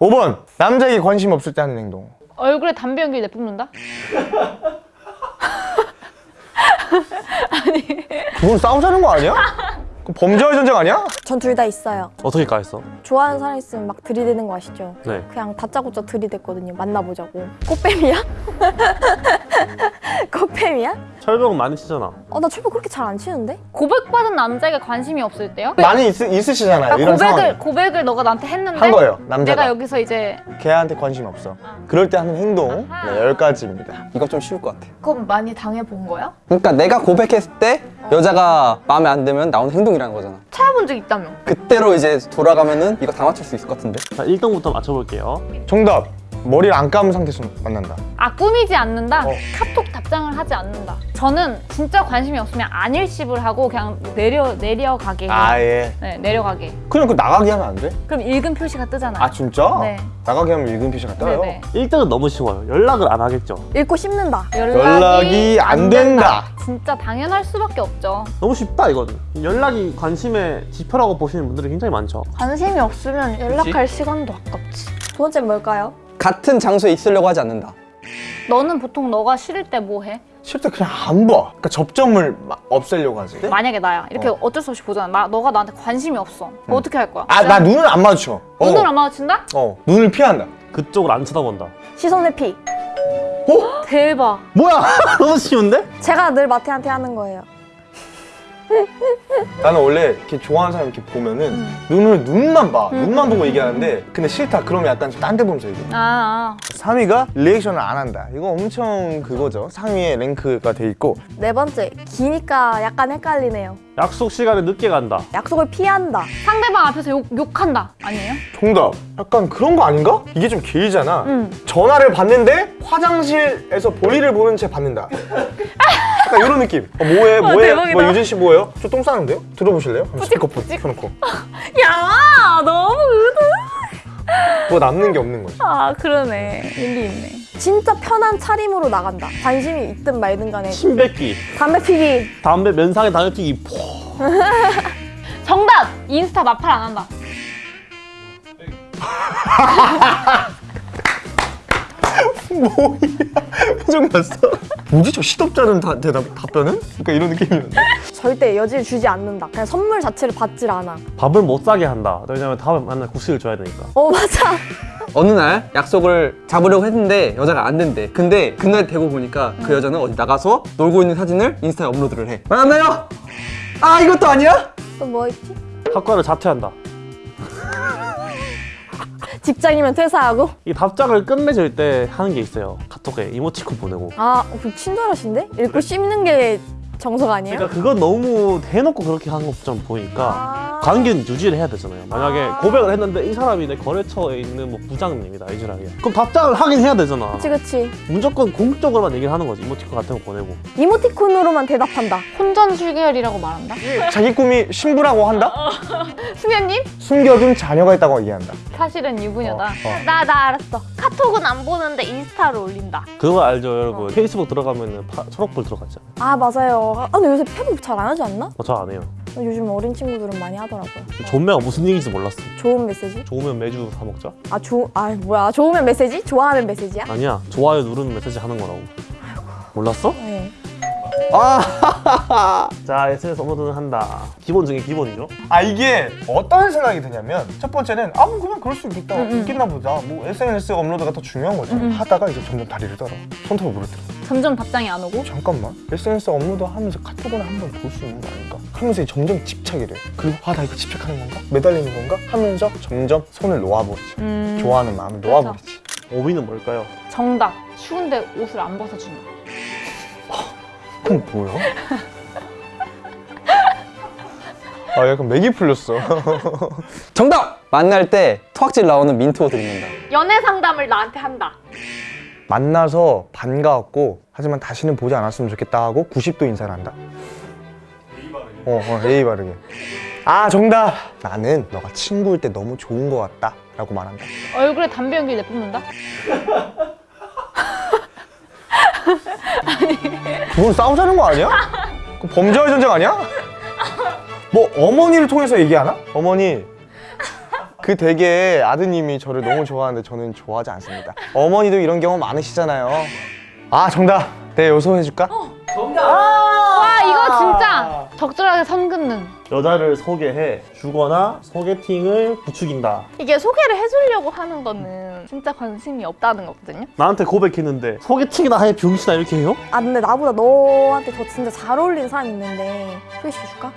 5번 남자에게 관심 없을 때 하는 행동 얼굴에 담배 연기 내뿜는다? 그건 싸우자는 거 아니야? 그 범죄와의 전쟁 아니야? 전 둘 다 있어요. 어떻게 까였어? 좋아하는 사람 있으면 막 들이대는 거 아시죠? 네. 그냥 다짜고짜 들이댔거든요. 만나보자고. 꽃뱀이야? 꽃뱀이야? 철벽은 많이 치잖아. 어, 나 철벽 그렇게 잘 안 치는데? 고백받은 남자에게 관심이 없을 때요? 많이 있, 있으시잖아요 아, 이런 고백을 상황 고백을 너가 나한테 했는데 한 거예요 남자가 내가 여기서 이제 걔한테 관심 없어 그럴 때 하는 행동 아하. 네, 10가지입니다 이거 좀 쉬울 것 같아. 그럼 많이 당해본 거야? 그러니까 내가 고백했을 때 여자가 마음에 안 들면 나오는 행동이라는 거잖아. 찾아본 적 있다며? 그때로 이제 돌아가면은 이거 다 맞출 수 있을 것 같은데. 자, 1등부터 맞춰볼게요. 정답 머리를 안 감은 상태에서 만난다 아 꾸미지 않는다? 어. 카톡 답장을 하지 않는다 저는 진짜 관심이 없으면 안 일십을 하고 그냥 내려, 내려가게 해요 아예 네 내려가게 그냥 그 나가게 하면 안 돼? 그럼 읽은 표시가 뜨잖아요 아 진짜? 네. 나가게 하면 읽은 표시가 떠요? 네네 1등은 너무 쉬워요. 연락을 안 하겠죠. 읽고 씹는다. 연락이 안 된다. 진짜 당연할 수밖에 없죠 너무 쉽다 이거는. 연락이 관심의 지표라고 보시는 분들이 굉장히 많죠. 관심이 없으면 연락할 시간도 아깝지. 두 번째 뭘까요? 같은 장소에 있으려고 하지 않는다. 너는 보통 너가 싫을 때 뭐 해? 싫을 때 그냥 안 봐. 그러니까 접점을 막 없애려고 하지. 만약에 나야 이렇게 어. 어. 쩔수 없이 보잖아 나, 너가 나한테 관심이 없어 그럼 어떻게 할 거야? 아, 나 눈을 안 마주쳐. 어. 눈을 안 마주친다? 어, 눈을 피한다. 그쪽을 안 쳐다본다. 시선 회피. 대박 뭐야? 너무 쉬운데? 제가 늘 마태한테 하는 거예요. 나는 원래 이렇게 좋아하는 사람 이렇게 보면은 눈을 눈만 봐. 눈만 보고 얘기하는데 근데 싫다. 그러면 약간 좀딴데 보면서 얘기해. 아, 아. 3위가 리액션을 안 한다. 이거 엄청 그거죠. 상위에 랭크가 돼 있고 네 번째, 기니까 약간 헷갈리네요. 약속 시간에 늦게 간다. 약속을 피한다. 상대방 앞에서 욕, 욕한다 아니에요? 정답. 약간 그런 거 아닌가? 이게 좀 길잖아. 응. 전화를 받는데 화장실에서 볼일을 보는 채 받는다. 약간 이런 느낌. 어, 뭐해? 뭐해? 대박이다. 뭐 유진 씨 뭐예요? 저 똥 싸는데요? 들어보실래요? 스피커폰 켜놓고. 야 너무 의도 뭐 남는 게 없는 거지. 아 그러네 일리 있네 진짜 편한 차림으로 나간다. 관심이 있든 말든 간에 침 뱉기. 담배 피기. 담배 면상에 담배 피기. 포. 정답! 인스타 마팔 안 한다 뭐야? 표정 봤어? 뭐지 저 시덥잖은 다, 대답, 답변은? 그러니까 이런 느낌이었는데 절대 여지를 주지 않는다. 그냥 선물 자체를 받질 않아. 밥을 못 사게 한다. 왜냐면 다음에 만날 국수를 줘야 되니까. 어, 맞아. 어느 날 약속을 잡으려고 했는데 여자가 안 된대. 근데 그날 되고 보니까 그 여자는 어디 나가서 놀고 있는 사진을 인스타에 업로드를 해. 만나요? 아 이것도 아니야? 또 뭐 있지? 학과를 자퇴한다. 직장이면 퇴사하고. 이 답장을 끝맺을 때 하는 게 있어요. 카톡에 이모티콘 보내고. 아, 그 친절하신데? 읽고 씹는 게 정석 아니에요? 그러니까 그건 너무 대놓고 그렇게 하는 것처럼 보니까 아. 관계는 유지를 해야 되잖아요. 만약에 아. 고백을 했는데 이 사람이 내 거래처에 있는 뭐 부장님이다 이지라게. 그럼 답장을 하긴 해야 되잖아. 그치, 그치. 무조건 공적으로만 얘기를 하는 거지. 이모티콘 같은 거 보내고. 이모티콘으로만 대답한다. 혼전 술결이라고 말한다? 자기 꿈이 신부라고 한다? 수면님? 숨겨둔 자녀가 있다고 얘기한다 사실은 유부녀다 어, 어. 나나 알았어 카톡은 안 보는데 인스타를 올린다 그거 알죠 여러분? 페이스북 들어가면 파, 초록불 들어갔잖아요. 아, 맞아요. 아, 근데 요새 페북 잘 안 하지 않나? 어, 저안 해요. 요즘 어린 친구들은 많이 하더라고요. 존매가 무슨 얘기인지 몰랐어. 좋은 메시지? 좋으면 매주 사 먹자? 아, 조, 아, 뭐야. 좋으면 메시지? 좋아하면 메시지야? 아니야. 좋아요 누르면 메시지 하는 거라고. 몰랐어? 네. 아! 자, SNS 업로드는 한다. 기본 중에 기본이죠. 아 이게 어떤 생각이 드냐면 첫 번째는 아뭐 그냥 그럴 수 있겠다. 있겠나 보다 뭐 SNS 업로드가 더 중요한 거지 하다가 이제 점점 다리를 떨어. 손톱을 물어뜯어. 점점 답장이 안 오고? 잠깐만. SNS 업로드 하면서 카톡은 한번 볼 수 있는 거 아닌가? 하면서 점점 집착이 돼. 그리고 아 나 이거 집착하는 건가? 매달리는 건가? 하면서 점점 손을 놓아버리지. 음, 좋아하는 마음을 놓아버리지. 5위는 뭘까요? 정답. 추운데 옷을 안 벗어준다 그럼 뭐야? 아 약간 맥이 풀렸어 정답! 만날 때 토악질 나오는 민트 옷을 입는다. 연애 상담을 나한테 한다 만나서 반가웠고 하지만 다시는 보지 않았으면 좋겠다 하고 90도 인사를 한다 어, 어 예의 바르게 아 정답 나는 너가 친구일 때 너무 좋은 것 같다 라고 말한다 얼굴에 담배 연기 내뿜는다? 그건 싸우자는 거 아니야? 그 범죄와의 전쟁 아니야? 뭐 어머니를 통해서 얘기하나? 어머니 그그 되게 아드님이 저를 너무 좋아하는데 저는 좋아하지 않습니다. 어머니도 이런 경험 많으시잖아요. 아 정답. 내 요소해줄까? 와 이거 진짜 적절하게 선 긋는. 여자를 소개해 주거나 소개팅을 부추긴다. 이게 소개를 해주려고 하는 거는 진짜 관심이 없다는 거거든요. 나한테 고백했는데 소개팅이나 해 병신아 이렇게 해요? 아 근데 나보다 너한테 더 진짜 잘 어울리는 사람이 있는데 소개시켜줄까?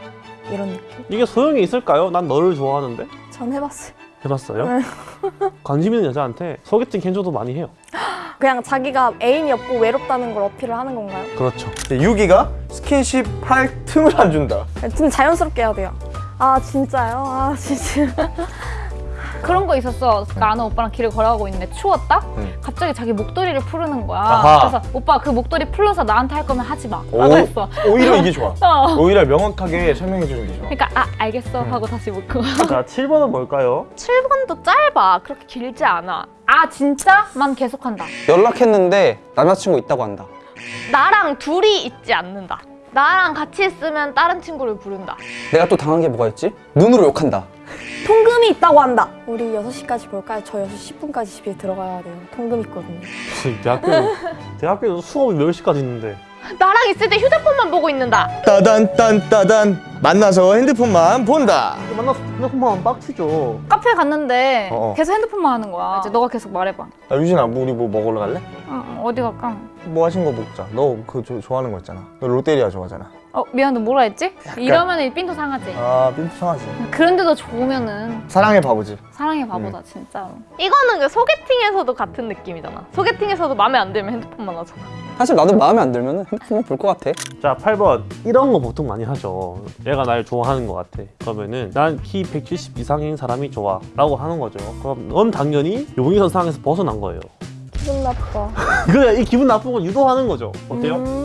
이런 느낌? 이게 소용이 있을까요? 난 너를 좋아하는데. 전 해봤어요 해봤어요? 관심 있는 여자한테 소개팅 해줘도 많이 해요. 그냥 자기가 애인이 없고 외롭다는 걸 어필을 하는 건가요? 그렇죠. 6위가 스킨십 할 틈을 안 준다. 좀 자연스럽게 해야 돼요 아 진짜요? 아 진짜 그런 거 있었어. 그러니까 아는 오빠랑 길을 걸어가고 있는데 추웠다? 응. 갑자기 자기 목도리를 푸르는 거야. 아하. 그래서 오빠 그 목도리 풀러서 나한테 할 거면 하지 마. 오, 라고 했어. 오히려 이게 좋아. 어. 오히려 명확하게 설명해 주는 게 좋아. 그러니까 아 알겠어 하고 다시 먹고. 자, 7번은 뭘까요? 7번도 짧아. 그렇게 길지 않아. 아 진짜? 만 계속한다. 연락했는데 남자친구 있다고 한다. 나랑 둘이 있지 않는다. 나랑 같이 있으면 다른 친구를 부른다. 내가 또 당한 게 뭐가 있지? 눈으로 욕한다. 통금이 있다고 한다 우리 6시까지 볼까요? 저 6시 10분까지 집에 들어가야 돼요 통금 있거든요 대학교 대학교에서 수업이 몇 시까지 있는데 나랑 있을 때 휴대폰만 보고 있는다. 따단 딴 따단 만나서 핸드폰만 본다. 만나서 핸드폰만 빡치죠. 카페 갔는데 어. 계속 핸드폰만 하는 거야. 이제 너가 계속 말해봐. 야, 유진아, 뭐 우리 뭐 먹으러 갈래? 어, 어디 갈까? 뭐 하신 거 먹자. 너 그 좋아하는 거 있잖아. 너 롯데리아 좋아하잖아. 어 미안해 뭐라 했지? 이러면 이 삔도 상하지. 아, 빈투성하지. 그런데도 좋으면은 사랑의 바보지. 사랑의 바보다 진짜로. 이거는 그 소개팅에서도 같은 느낌이잖아. 소개팅에서도 마음에 안 들면 핸드폰만 하잖아. 사실 나도 마음에 안 들면 핸드폰만 볼 것 같아. 자, 8번. 이런 거 보통 많이 하죠. 얘가 날 좋아하는 것 같아. 그러면은 난 키 170 이상인 사람이 좋아. 라고 하는 거죠. 그럼 넌 당연히 용의선 상에서 벗어난 거예요. 기분 나빠 그래, 이 기분 나쁜 걸 유도하는 거죠. 어때요? 음...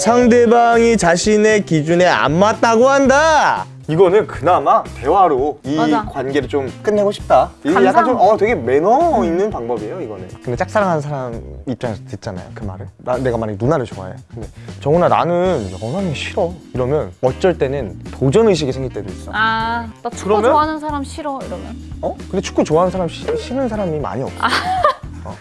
상대방이 자신의 기준에 안 맞다고 한다. 이거는 그나마 대화로 이 맞아. 관계를 좀 끝내고 싶다. 감상. 약간 좀 어 되게 매너 있는 방법이에요, 이거는. 근데 짝사랑하는 사람 입장에서 듣잖아요, 그 말을. 나, 내가 만약에 누나를 좋아해. 근데 정훈아 나는 연하는 싫어. 이러면 어쩔 때는 도전 의식이 생길 때도 있어. 아나 축구 그러면? 좋아하는 사람 싫어 이러면. 어? 근데 축구 좋아하는 사람 시, 싫은 사람이 많이 없어. 어.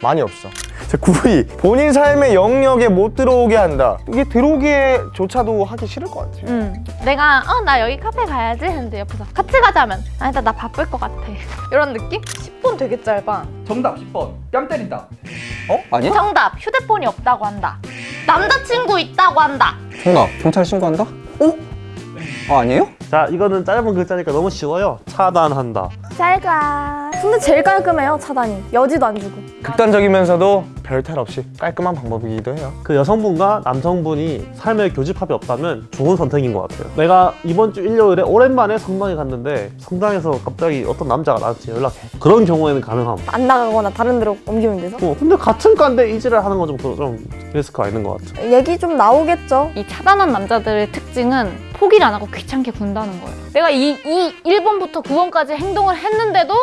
많이 없어. 자, 9위. 본인 삶의 영역에 못 들어오게 한다. 이게 들어오게조차도 하기 싫을 것 같아요. 응. 내가 어 나 여기 카페 가야지 했는데 옆에서 같이 가자면 아니다 나 바쁠 것 같아. 이런 느낌? 10분 되게 짧아. 정답 10번. 뺨 때린다. 어? 아니야? 정답 휴대폰이 없다고 한다. 남자친구 있다고 한다. 정답. 경찰 신고한다? 어? 아, 아니에요? 자, 이거는 짧은 글자니까 너무 쉬워요. 차단한다. 잘가 근데 제일 깔끔해요 차단이 여지도 안 주고 극단적이면서도 별탈 없이 깔끔한 방법이기도 해요. 그 여성분과 남성분이 삶의 교집합이 없다면 좋은 선택인 것 같아요. 내가 이번 주 일요일에 오랜만에 성당에 갔는데 성당에서 갑자기 어떤 남자가 나한테 연락해. 그런 경우에는 가능함. 안 나가거나 다른 데로 옮기면 돼서 어, 근데 같은 과인데 이지를 하는 건좀 좀 리스크가 있는 것 같아. 얘기 좀 나오겠죠 이 차단한 남자들의 특징은 포기를 안 하고 귀찮게 군다는 거예요. 내가 이, 이 1번부터 9번까지 행동을 했는데도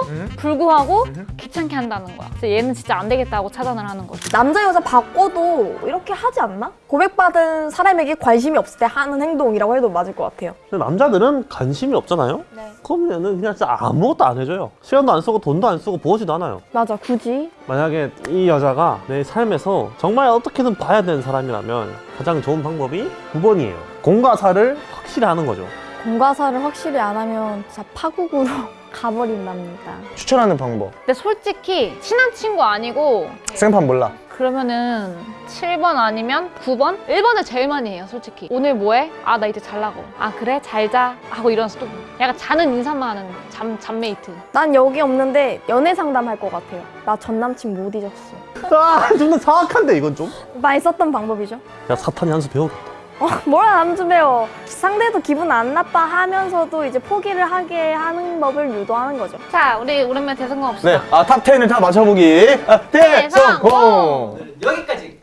불구하고 귀찮게 한다는 거야. 그래서 얘는 진짜 안 되겠다고 차단을 하는 거지. 남자 여자 바꿔도 이렇게 하지 않나? 고백받은 사람에게 관심이 없을 때 하는 행동이라고 해도 맞을 것 같아요 근데 남자들은 관심이 없잖아요? 네. 그러면은 그냥 진짜 아무것도 안 해줘요. 시간도 안 쓰고 돈도 안 쓰고 보지도 않아요. 맞아 굳이 만약에 이 여자가 내 삶에서 정말 어떻게든 봐야 되는 사람이라면 가장 좋은 방법이 9번이에요. 공과사를 확실히 하는 거죠. 공과사를 확실히 안 하면 진짜 파국으로 가버린답니다 추천하는 방법. 근데 솔직히 친한 친구 아니고 생판 몰라. 그러면은 7번 아니면 9번? 1번을 제일 많이 해요 솔직히 오늘 뭐해? 아 나 이제 잘라고 아 그래? 잘자 하고 일어나서 또 약간 자는 인사만 하는 잠, 잠mate 난 여기 없는데 연애 상담할 것 같아요 나 전 남친 못 잊었어 아, 좀더 정확한데 이건 좀? 많이 썼던 방법이죠 야 사탄이 한 수 배우겠다. 어, 뭐라 남주 배워 상대도 기분 안 나빠 하면서도 이제 포기를 하게 하는 법을 유도하는 거죠. 자 우리 오랜만에 대성공 없어 네, 아, top 10을 다 맞춰보기. 아, 대성공! 여기까지